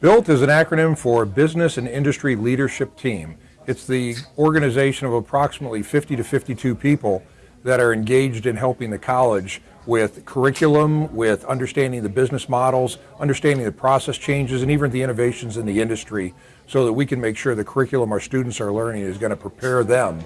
BILT is an acronym for Business and Industry Leadership Team. It's the organization of approximately 50 to 52 people that are engaged in helping the college with curriculum, with understanding the business models, understanding the process changes, and even the innovations in the industry so that we can make sure the curriculum our students are learning is going to prepare them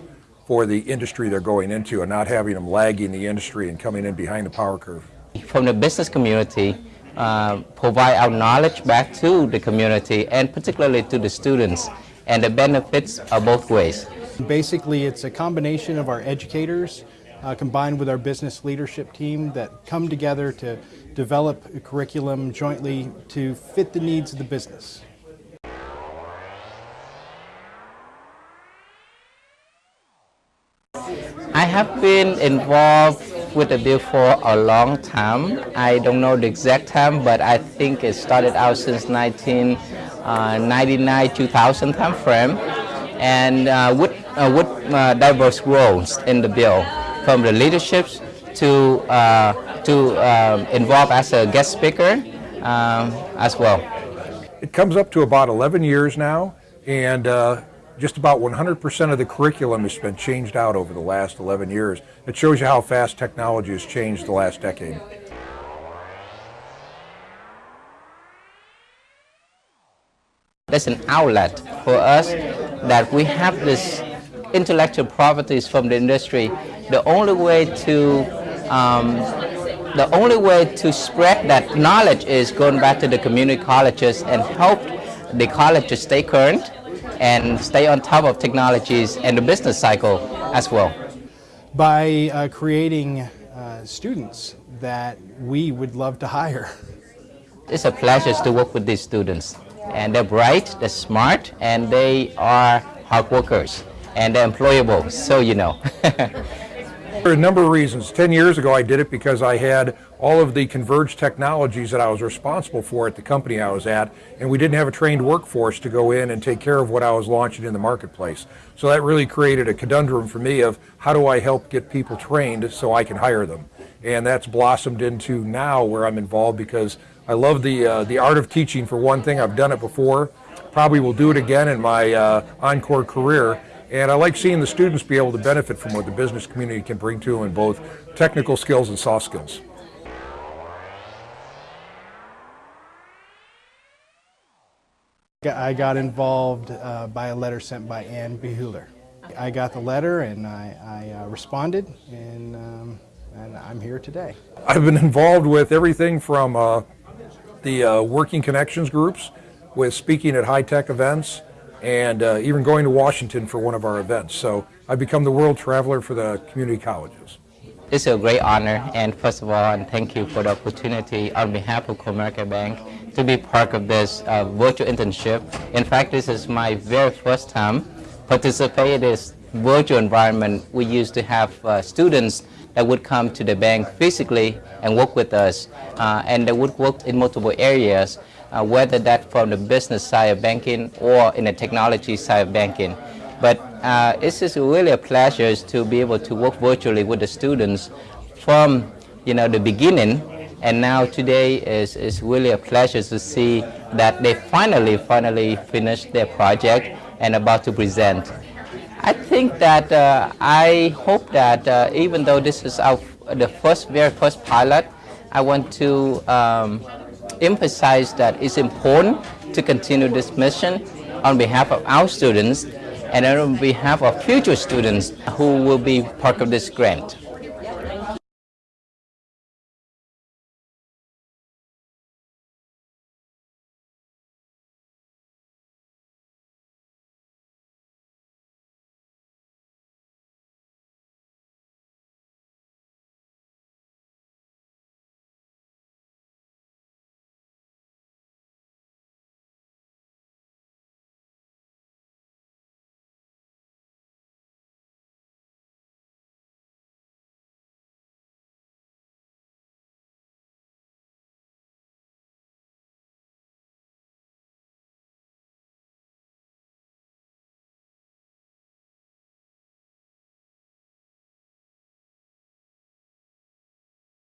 for the industry they're going into and not having them lagging the industry and coming in behind the power curve. From the business community, uh, provide our knowledge back to the community and particularly to the students and the benefits are both ways. Basically it's a combination of our educators uh, combined with our business leadership team that come together to develop a curriculum jointly to fit the needs of the business. I have been involved with the BILT for a long time. I don't know the exact time, but I think it started out since 1999-2000 uh, time frame, and uh, with, uh, with uh, diverse roles in the BILT, from the leaderships to uh, to um, involve as a guest speaker um, as well. It comes up to about 11 years now, and uh, just about 100% of the curriculum has been changed out over the last 11 years. It shows you how fast technology has changed the last decade. That's an outlet for us that we have this intellectual properties from the industry. The only way to um, the only way to spread that knowledge is going back to the community colleges and help the college to stay current and stay on top of technologies and the business cycle as well. By uh, creating uh, students that we would love to hire. It's a pleasure to work with these students. And they're bright, they're smart, and they are hard workers. And they're employable, so you know. For a number of reasons. Ten years ago I did it because I had all of the converged technologies that I was responsible for at the company I was at, and we didn't have a trained workforce to go in and take care of what I was launching in the marketplace. So that really created a conundrum for me of how do I help get people trained so I can hire them. And that's blossomed into now where I'm involved because I love the, uh, the art of teaching for one thing. I've done it before, probably will do it again in my uh, encore career and I like seeing the students be able to benefit from what the business community can bring to them in both technical skills and soft skills. I got involved uh, by a letter sent by Ann Beheler. I got the letter and I, I uh, responded and, um, and I'm here today. I've been involved with everything from uh, the uh, working connections groups with speaking at high-tech events and uh, even going to Washington for one of our events. So I've become the world traveler for the community colleges. It's a great honor, and first of all, and thank you for the opportunity on behalf of Comerica Bank to be part of this uh, virtual internship. In fact, this is my very first time participating in this virtual environment. We used to have uh, students that would come to the bank physically and work with us, uh, and they would work in multiple areas uh, whether that from the business side of banking or in the technology side of banking. But uh, it's just really a pleasure to be able to work virtually with the students from you know the beginning and now today is, is really a pleasure to see that they finally finally finished their project and about to present. I think that uh, I hope that uh, even though this is our the first very first pilot, I want to um, emphasize that it's important to continue this mission on behalf of our students and on behalf of future students who will be part of this grant.